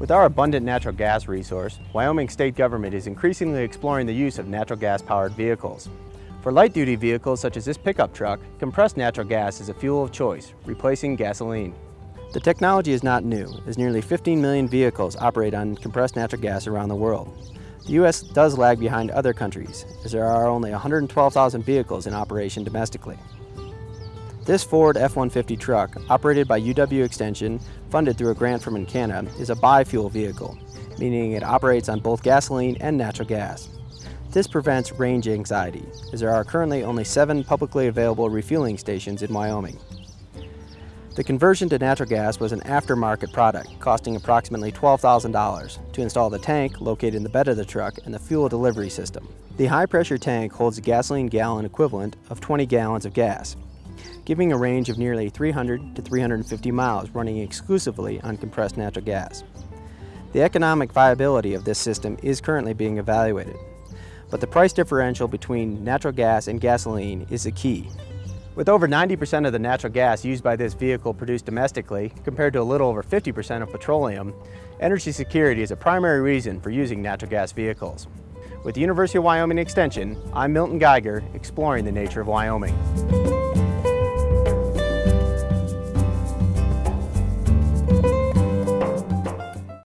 With our abundant natural gas resource, Wyoming state government is increasingly exploring the use of natural gas powered vehicles. For light-duty vehicles such as this pickup truck, compressed natural gas is a fuel of choice, replacing gasoline. The technology is not new, as nearly 15 million vehicles operate on compressed natural gas around the world. The U.S. does lag behind other countries, as there are only 112,000 vehicles in operation domestically. This Ford F-150 truck, operated by UW Extension, funded through a grant from Encana, is a bi-fuel vehicle, meaning it operates on both gasoline and natural gas. This prevents range anxiety, as there are currently only seven publicly available refueling stations in Wyoming. The conversion to natural gas was an aftermarket product, costing approximately $12,000 to install the tank located in the bed of the truck and the fuel delivery system. The high-pressure tank holds a gasoline gallon equivalent of 20 gallons of gas, giving a range of nearly 300 to 350 miles running exclusively on compressed natural gas. The economic viability of this system is currently being evaluated, but the price differential between natural gas and gasoline is the key. With over 90% of the natural gas used by this vehicle produced domestically, compared to a little over 50% of petroleum, energy security is a primary reason for using natural gas vehicles. With the University of Wyoming Extension, I'm Milton Geiger, exploring the nature of Wyoming.